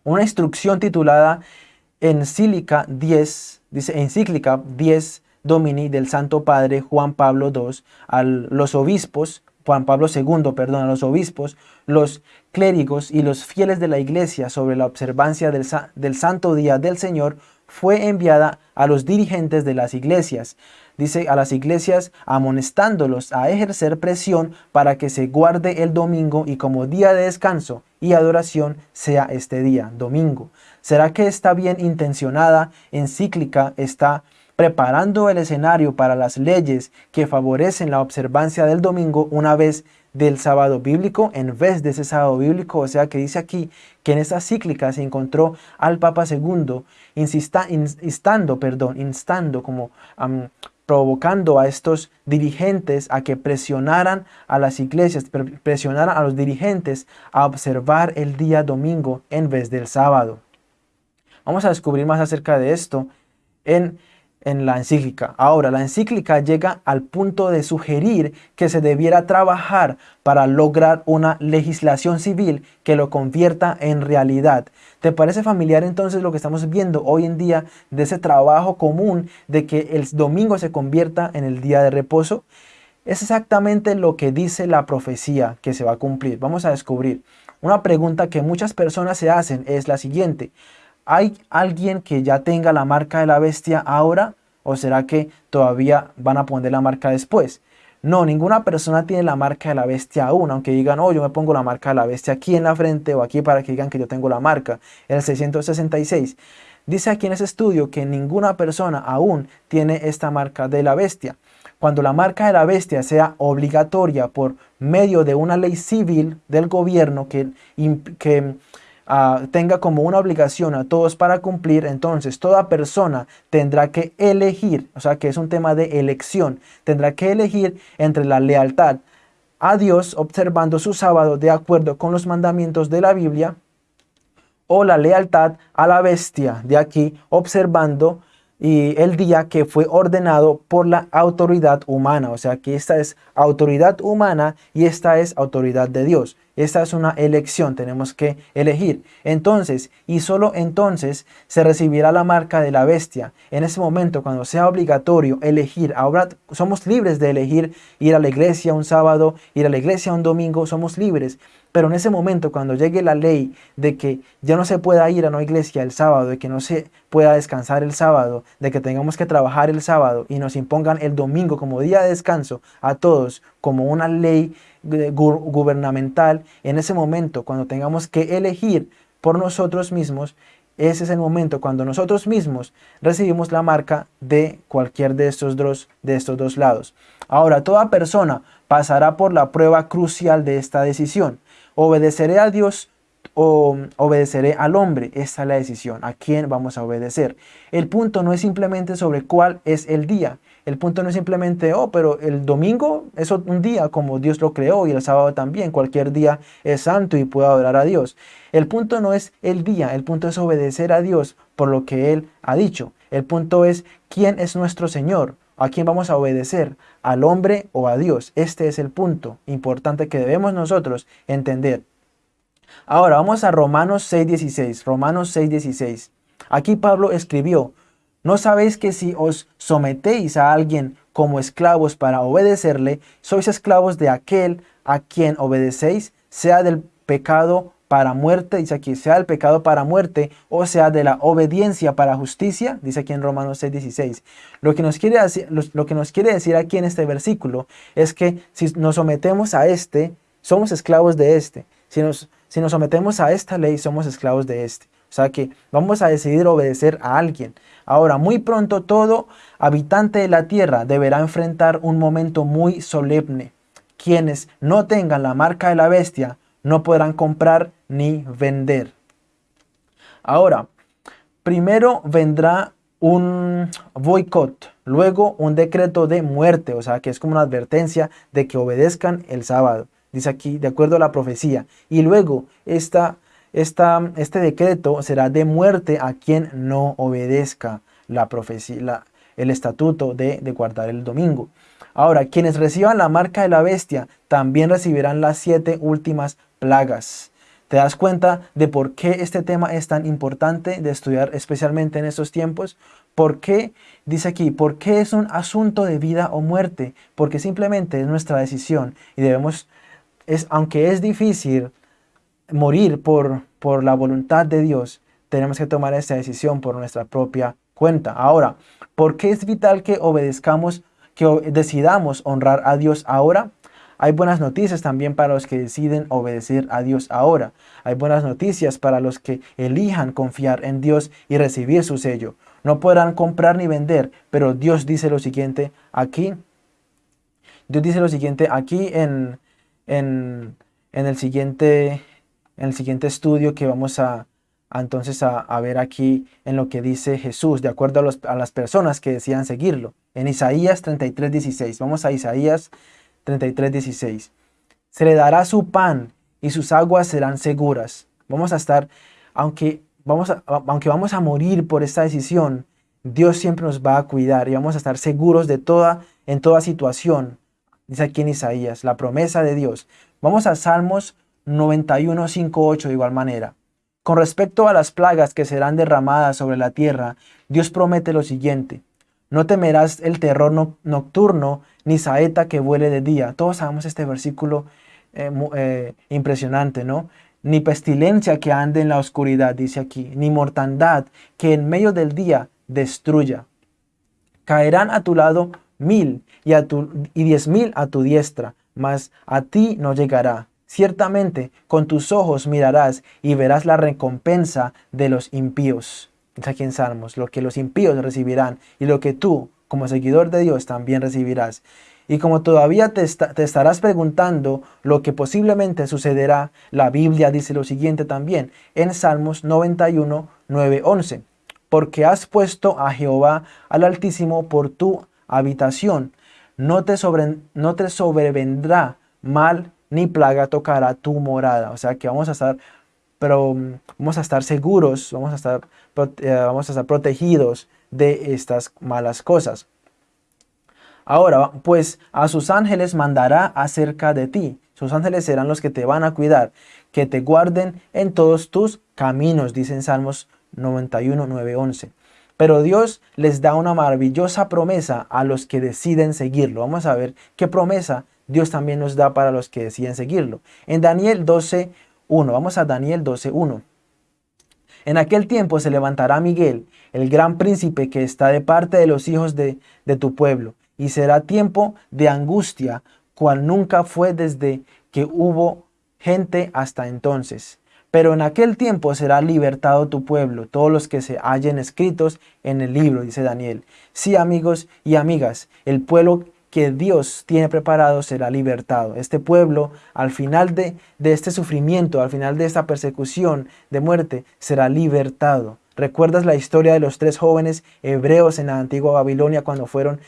Una instrucción titulada Encíclica 10, dice Encíclica 10 Domini del Santo Padre Juan Pablo II a los obispos, Juan Pablo II, perdón, a los obispos, los clérigos y los fieles de la iglesia sobre la observancia del, del Santo Día del Señor fue enviada a los dirigentes de las iglesias, dice a las iglesias amonestándolos a ejercer presión para que se guarde el domingo y como día de descanso y adoración sea este día, domingo. ¿Será que esta bien intencionada encíclica está preparando el escenario para las leyes que favorecen la observancia del domingo una vez del sábado bíblico en vez de ese sábado bíblico, o sea que dice aquí que en esa cíclica se encontró al Papa II instando, perdón, instando como provocando a estos dirigentes a que presionaran a las iglesias, presionaran a los dirigentes a observar el día domingo en vez del sábado. Vamos a descubrir más acerca de esto en en la encíclica. Ahora, la encíclica llega al punto de sugerir que se debiera trabajar para lograr una legislación civil que lo convierta en realidad. ¿Te parece familiar entonces lo que estamos viendo hoy en día de ese trabajo común de que el domingo se convierta en el día de reposo? Es exactamente lo que dice la profecía que se va a cumplir. Vamos a descubrir. Una pregunta que muchas personas se hacen es la siguiente. ¿Hay alguien que ya tenga la marca de la bestia ahora? ¿O será que todavía van a poner la marca después? No, ninguna persona tiene la marca de la bestia aún, aunque digan, oh, yo me pongo la marca de la bestia aquí en la frente o aquí para que digan que yo tengo la marca. El 666 dice aquí en ese estudio que ninguna persona aún tiene esta marca de la bestia. Cuando la marca de la bestia sea obligatoria por medio de una ley civil del gobierno que, que tenga como una obligación a todos para cumplir, entonces toda persona tendrá que elegir, o sea que es un tema de elección, tendrá que elegir entre la lealtad a Dios observando su sábado de acuerdo con los mandamientos de la Biblia o la lealtad a la bestia de aquí observando y el día que fue ordenado por la autoridad humana. O sea que esta es autoridad humana y esta es autoridad de Dios. Esta es una elección, tenemos que elegir. Entonces, y solo entonces, se recibirá la marca de la bestia. En ese momento, cuando sea obligatorio elegir, ahora somos libres de elegir ir a la iglesia un sábado, ir a la iglesia un domingo, somos libres. Pero en ese momento, cuando llegue la ley de que ya no se pueda ir a una iglesia el sábado, de que no se pueda descansar el sábado, de que tengamos que trabajar el sábado y nos impongan el domingo como día de descanso a todos como una ley gubernamental, en ese momento, cuando tengamos que elegir por nosotros mismos, ese es el momento cuando nosotros mismos recibimos la marca de cualquier de estos dos, de estos dos lados. Ahora, toda persona pasará por la prueba crucial de esta decisión. ¿Obedeceré a Dios o obedeceré al hombre? Esta es la decisión. ¿A quién vamos a obedecer? El punto no es simplemente sobre cuál es el día. El punto no es simplemente, oh, pero el domingo es un día como Dios lo creó y el sábado también. Cualquier día es santo y puedo adorar a Dios. El punto no es el día, el punto es obedecer a Dios por lo que Él ha dicho. El punto es quién es nuestro Señor. ¿A quién vamos a obedecer? ¿Al hombre o a Dios? Este es el punto importante que debemos nosotros entender. Ahora vamos a Romanos 6.16. Romanos 6.16. Aquí Pablo escribió, ¿no sabéis que si os sometéis a alguien como esclavos para obedecerle, sois esclavos de aquel a quien obedecéis, sea del pecado para muerte, dice aquí, sea el pecado para muerte, o sea de la obediencia para justicia, dice aquí en Romanos 6.16. Lo, nos quiere lo que nos quiere decir aquí en este versículo es que si nos sometemos a este, somos esclavos de este. Si nos si nos sometemos a esta ley, somos esclavos de este. O sea que vamos a decidir obedecer a alguien. Ahora, muy pronto todo habitante de la tierra deberá enfrentar un momento muy solemne. Quienes no tengan la marca de la bestia no podrán comprar ni vender. Ahora, primero vendrá un boicot, luego un decreto de muerte, o sea que es como una advertencia de que obedezcan el sábado, dice aquí, de acuerdo a la profecía, y luego esta, esta, este decreto será de muerte a quien no obedezca la profecía, el estatuto de, de guardar el domingo. Ahora, quienes reciban la marca de la bestia también recibirán las siete últimas plagas. ¿Te das cuenta de por qué este tema es tan importante de estudiar especialmente en estos tiempos? ¿Por qué? Dice aquí, ¿por qué es un asunto de vida o muerte? Porque simplemente es nuestra decisión y debemos, es, aunque es difícil morir por, por la voluntad de Dios, tenemos que tomar esta decisión por nuestra propia cuenta. Ahora, ¿por qué es vital que obedezcamos, que decidamos honrar a Dios ahora? Hay buenas noticias también para los que deciden obedecer a Dios ahora. Hay buenas noticias para los que elijan confiar en Dios y recibir su sello. No podrán comprar ni vender, pero Dios dice lo siguiente aquí. Dios dice lo siguiente aquí en, en, el, siguiente, en el siguiente estudio que vamos a, entonces a, ver aquí en lo que dice Jesús, de acuerdo a, a las personas que decían seguirlo. En Isaías 33, 16. Vamos a Isaías 33, Se le dará su pan y sus aguas serán seguras. Vamos a estar, aunque vamos a, aunque vamos a morir por esta decisión, Dios siempre nos va a cuidar y vamos a estar seguros de toda, en toda situación. Dice aquí en Isaías, la promesa de Dios. Vamos a Salmos 91, 5, 8 de igual manera. Con respecto a las plagas que serán derramadas sobre la tierra, Dios promete lo siguiente. No temerás el terror nocturno, ni saeta que vuele de día. Todos sabemos este versículo eh, eh, impresionante, ¿no? Ni pestilencia que ande en la oscuridad, dice aquí, ni mortandad que en medio del día destruya. Caerán a tu lado mil y, a tu, y diez mil a tu diestra, mas a ti no llegará. Ciertamente con tus ojos mirarás y verás la recompensa de los impíos. Es aquí en Salmos, lo que los impíos recibirán y lo que tú como seguidor de Dios también recibirás. Y como todavía te, estarás preguntando lo que posiblemente sucederá, la Biblia dice lo siguiente también en Salmos 91, 9, 11. Porque has puesto a Jehová al Altísimo por tu habitación, no te, no te sobrevendrá mal ni plaga tocará tu morada. O sea que vamos a estar, pero vamos a estar seguros, vamos a estar, eh, vamos a estar protegidos de estas malas cosas. Ahora, pues a sus ángeles mandará acerca de ti. Sus ángeles serán los que te van a cuidar, que te guarden en todos tus caminos, dicen Salmos 91, 9, 11. Pero Dios les da una maravillosa promesa a los que deciden seguirlo. Vamos a ver qué promesa Dios también nos da para los que deciden seguirlo. En Daniel 12, 1. Vamos a Daniel 12, 1. En aquel tiempo se levantará Miguel, el gran príncipe que está de parte de los hijos de, tu pueblo, y será tiempo de angustia, cual nunca fue desde que hubo gente hasta entonces. Pero en aquel tiempo será libertado tu pueblo, todos los que se hallen escritos en el libro, dice Daniel. Sí, amigos y amigas, el pueblo que Dios tiene preparado será libertado. Este pueblo, al final de, este sufrimiento, al final de esta persecución de muerte, será libertado. ¿Recuerdas la historia de los tres jóvenes hebreos en la antigua Babilonia cuando, fueron,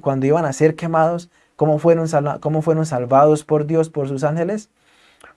cuando iban a ser quemados? ¿Cómo fueron, ¿Cómo fueron salvados por Dios, por sus ángeles?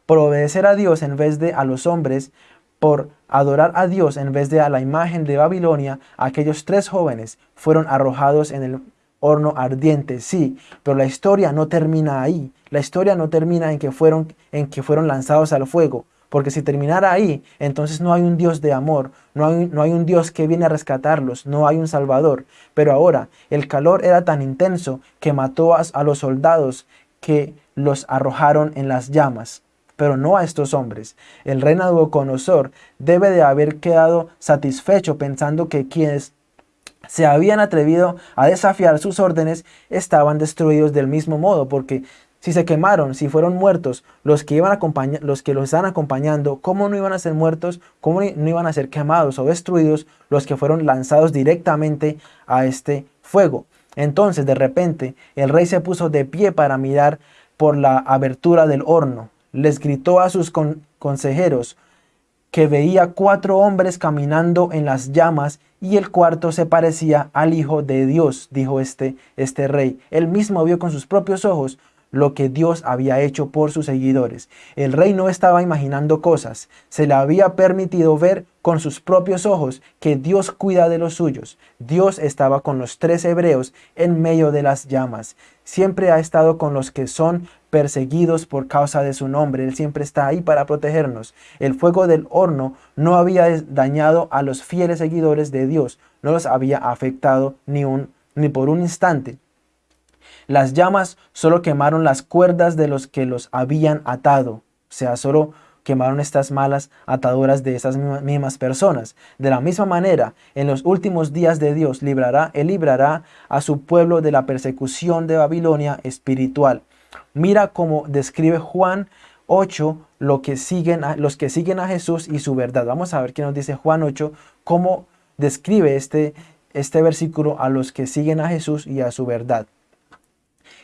Por obedecer a Dios en vez de a los hombres, por adorar a Dios en vez de a la imagen de Babilonia, aquellos tres jóvenes fueron arrojados en el horno ardiente, sí, pero la historia no termina ahí. La historia no termina en que fueron, en que fueron lanzados al fuego. Porque si terminara ahí, entonces no hay un Dios de amor, no hay, no hay un Dios que viene a rescatarlos, no hay un Salvador. Pero ahora, el calor era tan intenso que mató a, a los soldados que los arrojaron en las llamas pero no a estos hombres. El rey Nabucodonosor debe de haber quedado satisfecho pensando que quienes se habían atrevido a desafiar sus órdenes estaban destruidos del mismo modo, porque Si se quemaron, si fueron muertos, los que, iban los que los están acompañando, ¿cómo no iban a ser muertos? ¿Cómo no iban a ser quemados o destruidos los que fueron lanzados directamente a este fuego? Entonces, de repente, el rey se puso de pie para mirar por la abertura del horno. Les gritó a sus consejeros que veía cuatro hombres caminando en las llamas y el cuarto se parecía al Hijo de Dios, dijo este, este rey. Él mismo vio con sus propios ojos lo que Dios había hecho por sus seguidores. El rey no estaba imaginando cosas, se le había permitido ver con sus propios ojos que Dios cuida de los suyos. Dios estaba con los tres hebreos en medio de las llamas. Siempre ha estado con los que son perseguidos por causa de su nombre. Él siempre está ahí para protegernos. El fuego del horno no había dañado a los fieles seguidores de Dios, no los había afectado ni, un, ni por un instante. Las llamas solo quemaron las cuerdas de los que los habían atado. O sea, solo quemaron estas malas ataduras de esas mismas personas. De la misma manera, en los últimos días de Dios librará, Él librará a su pueblo de la persecución de Babilonia espiritual. Mira cómo describe Juan 8 lo que siguen los que siguen a Jesús y su verdad. Vamos a ver qué nos dice Juan 8, cómo describe este, este versículo a los que siguen a Jesús y a su verdad.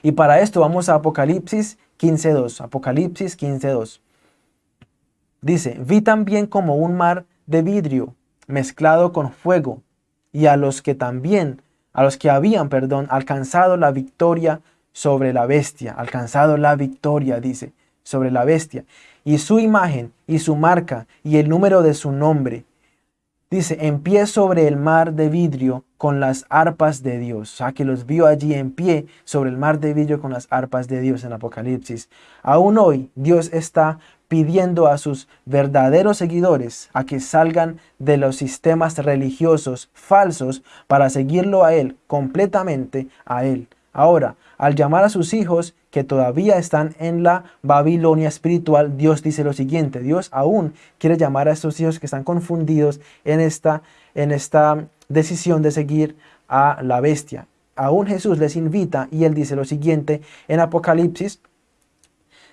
Y para esto vamos a Apocalipsis 15.2. Apocalipsis 15.2. Dice, vi también como un mar de vidrio mezclado con fuego, y a los que también, a los que habían, perdón, alcanzado la victoria sobre la bestia, alcanzado la victoria, dice, sobre la bestia, y su imagen, y su marca, y el número de su nombre, Dice, en pie sobre el mar de vidrio con las arpas de Dios. O sea, que los vio allí en pie sobre el mar de vidrio con las arpas de Dios en Apocalipsis. Aún hoy Dios está pidiendo a sus verdaderos seguidores a que salgan de los sistemas religiosos falsos para seguirlo a Él, completamente a Él. Ahora, al llamar a sus hijos que todavía están en la Babilonia espiritual, Dios dice lo siguiente, Dios aún quiere llamar a estos hijos que están confundidos en esta, en esta decisión de seguir a la bestia. Aún Jesús les invita y él dice lo siguiente en Apocalipsis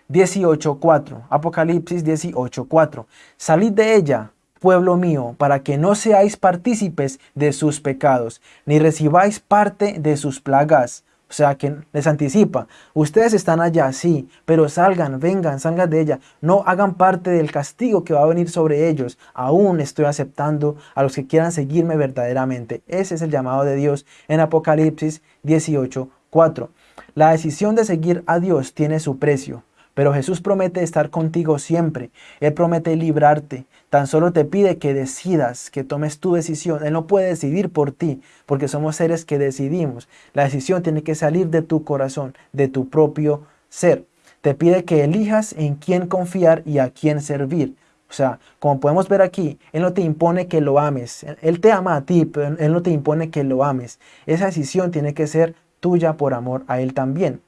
18.4. Apocalipsis 18.4. Salid de ella, pueblo mío, para que no seáis partícipes de sus pecados, ni recibáis parte de sus plagas o sea, que les anticipa, ustedes están allá, sí, pero salgan, vengan, salgan de ella. No hagan parte del castigo que va a venir sobre ellos. Aún estoy aceptando a los que quieran seguirme verdaderamente. Ese es el llamado de Dios en Apocalipsis 18, 4. La decisión de seguir a Dios tiene su precio. Pero Jesús promete estar contigo siempre. Él promete librarte. Tan solo te pide que decidas, que tomes tu decisión. Él no puede decidir por ti, porque somos seres que decidimos. La decisión tiene que salir de tu corazón, de tu propio ser. Te pide que elijas en quién confiar y a quién servir. O sea, como podemos ver aquí, Él no te impone que lo ames. Él te ama a ti, pero Él no te impone que lo ames. Esa decisión tiene que ser tuya por amor a Él también.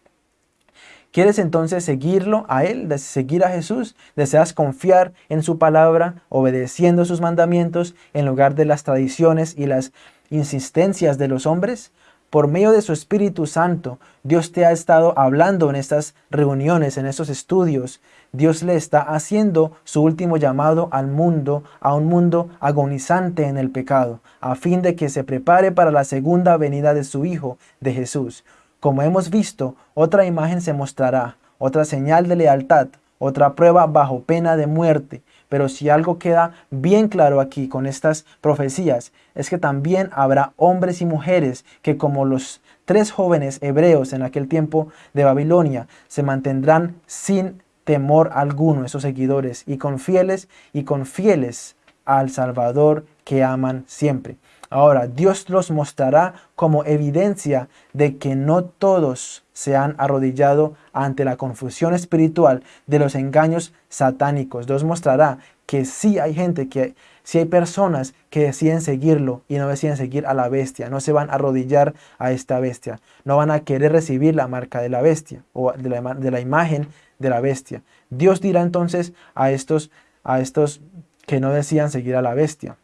¿Quieres entonces seguirlo a Él, seguir a Jesús? ¿Deseas confiar en su palabra, obedeciendo sus mandamientos en lugar de las tradiciones y las insistencias de los hombres? Por medio de su Espíritu Santo, Dios te ha estado hablando en estas reuniones, en estos estudios. Dios le está haciendo su último llamado al mundo, a un mundo agonizante en el pecado, a fin de que se prepare para la segunda venida de su Hijo, de Jesús. Como hemos visto, otra imagen se mostrará, otra señal de lealtad, otra prueba bajo pena de muerte. Pero si algo queda bien claro aquí con estas profecías, es que también habrá hombres y mujeres que como los tres jóvenes hebreos en aquel tiempo de Babilonia, se mantendrán sin temor alguno esos seguidores y con fieles y con fieles al Salvador que aman siempre. Ahora, Dios los mostrará como evidencia de que no todos se han arrodillado ante la confusión espiritual de los engaños satánicos. Dios mostrará que sí hay gente, que sí hay personas que deciden seguirlo y no deciden seguir a la bestia, no se van a arrodillar a esta bestia, no van a querer recibir la marca de la bestia o de la, imagen de la bestia. Dios dirá entonces a estos, a estos que no decían seguir a la bestia.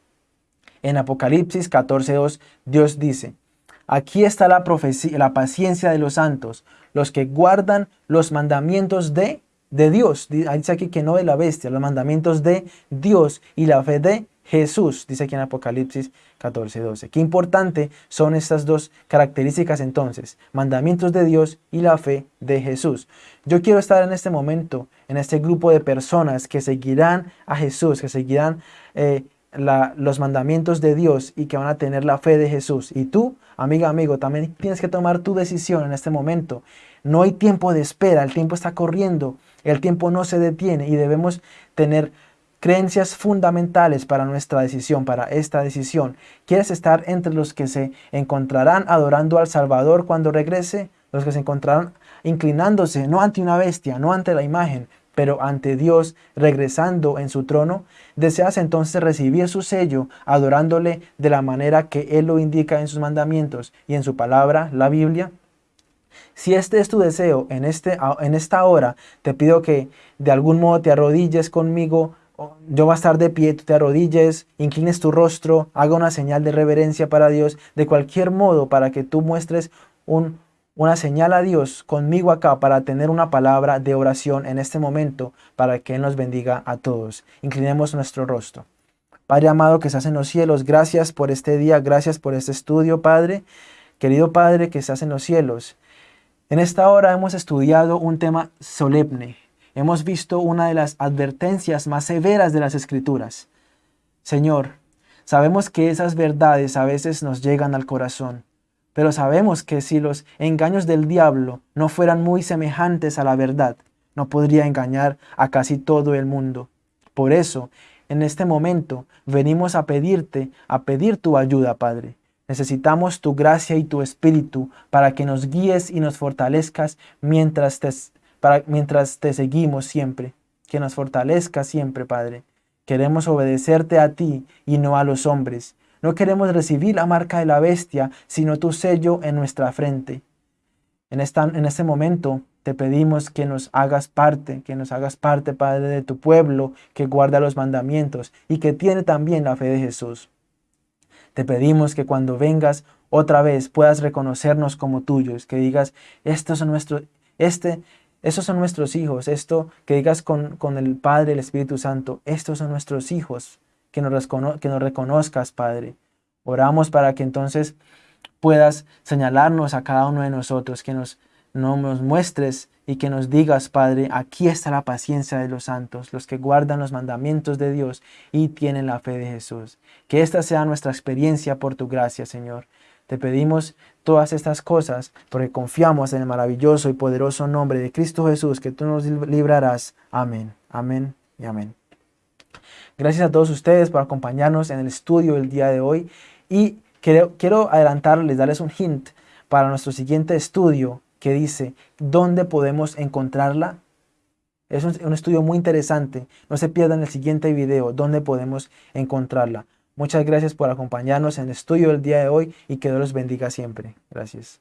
En Apocalipsis 14.2 Dios dice, Aquí está la, profecía, la paciencia de los santos, los que guardan los mandamientos de, de Dios. Dice aquí que no de la bestia, los mandamientos de Dios y la fe de Jesús, dice aquí en Apocalipsis 14, 12. Qué importante son estas dos características entonces, mandamientos de Dios y la fe de Jesús. Yo quiero estar en este momento, en este grupo de personas que seguirán a Jesús, que seguirán eh, los mandamientos de Dios y que van a tener la fe de Jesús. Y tú, amiga, amigo, también tienes que tomar tu decisión en este momento. No hay tiempo de espera, el tiempo está corriendo, el tiempo no se detiene y debemos tener creencias fundamentales para nuestra decisión, para esta decisión. ¿Quieres estar entre los que se encontrarán adorando al Salvador cuando regrese? Los que se encontrarán inclinándose no ante una bestia, no ante la imagen, pero ante Dios regresando en su trono. ¿Deseas entonces recibir su sello adorándole de la manera que Él lo indica en sus mandamientos y en su palabra, la Biblia? Si este es tu deseo en, este, en esta hora, te pido que de algún modo te arrodilles conmigo yo voy a estar de pie, tú te arrodilles, inclines tu rostro, haga una señal de reverencia para Dios, de cualquier modo para que tú muestres un, una señal a Dios conmigo acá para tener una palabra de oración en este momento para que Él nos bendiga a todos. Inclinemos nuestro rostro. Padre amado que estás en los cielos, gracias por este día, gracias por este estudio, Padre. Querido Padre que estás en los cielos, en esta hora hemos estudiado un tema solemne, hemos visto una de las advertencias más severas de las Escrituras. Señor, sabemos que esas verdades a veces nos llegan al corazón, pero sabemos que si los engaños del diablo no fueran muy semejantes a la verdad, no podría engañar a casi todo el mundo. Por eso, en este momento, venimos a pedirte, a pedir tu ayuda, Padre. Necesitamos tu gracia y tu espíritu para que nos guíes y nos fortalezcas mientras te mientras te seguimos siempre, que nos fortalezca siempre, Padre. Queremos obedecerte a ti y no a los hombres. No queremos recibir la marca de la bestia, sino tu sello en nuestra frente. En, esta, en este momento te pedimos que nos hagas parte, que nos hagas parte, Padre, de tu pueblo, que guarda los mandamientos y que tiene también la fe de Jesús. Te pedimos que cuando vengas otra vez puedas reconocernos como tuyos, que digas, estos son nuestros, este esos son nuestros hijos. Esto que digas con, con el Padre, el Espíritu Santo, estos son nuestros hijos. Que nos, que nos reconozcas, Padre. Oramos para que entonces puedas señalarnos a cada uno de nosotros, que nos, nos muestres y que nos digas, Padre, aquí está la paciencia de los santos, los que guardan los mandamientos de Dios y tienen la fe de Jesús. Que esta sea nuestra experiencia por tu gracia, Señor. Te pedimos todas estas cosas porque confiamos en el maravilloso y poderoso nombre de Cristo Jesús que tú nos librarás. Amén, amén y amén. Gracias a todos ustedes por acompañarnos en el estudio del día de hoy y quiero, adelantarles, darles un hint para nuestro siguiente estudio que dice ¿dónde podemos encontrarla? Es un, un estudio muy interesante, no se pierdan el siguiente video, ¿dónde podemos encontrarla? Muchas gracias por acompañarnos en el estudio del día de hoy y que Dios los bendiga siempre. Gracias.